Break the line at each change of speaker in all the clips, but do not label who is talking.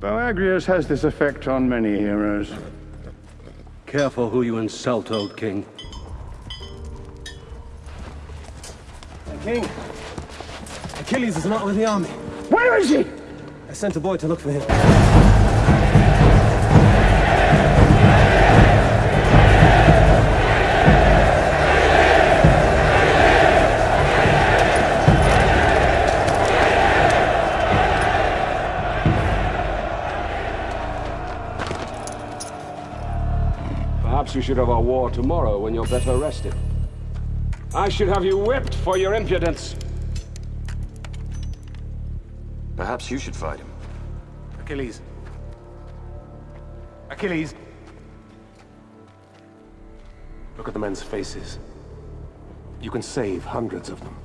Boagrius has this effect on many heroes.
Careful who you insult, old king.
King, Achilles is not with the army.
Where is he?
I sent a boy to look for him.
Perhaps we should have our war tomorrow when you're better rested. I should have you whipped for your impudence.
Perhaps you should fight him.
Achilles. Achilles. Look at the men's faces. You can save hundreds of them.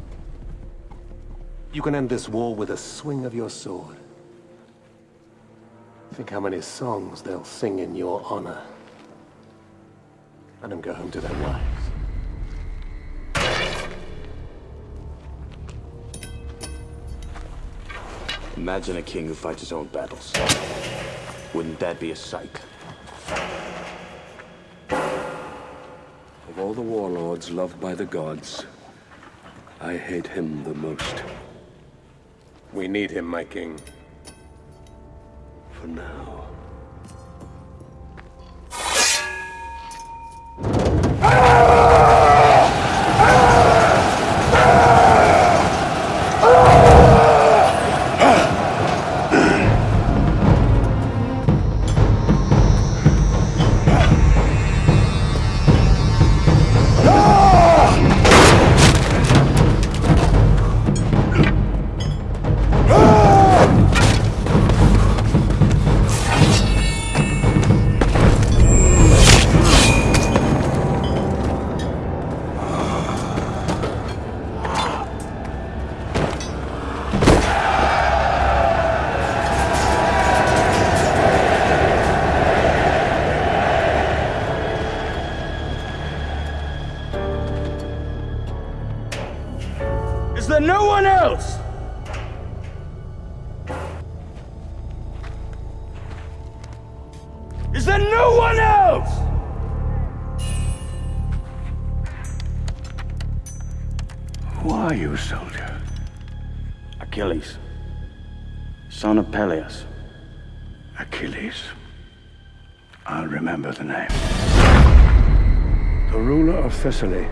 You can end this war with a swing of your sword. Think how many songs they'll sing in your honor. Let them go home to their wives.
Imagine a king who fights his own battles. Wouldn't that be a sight?
Of all the warlords loved by the gods, I hate him the most.
We need him, my king.
For now.
Is there no one else? Is there no one else? Who are you, soldier?
Achilles, son of Peleus.
Achilles. I'll remember the name. The ruler of Thessaly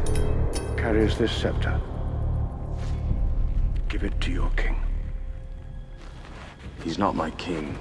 carries this scepter. Give it to your king.
He's not my king.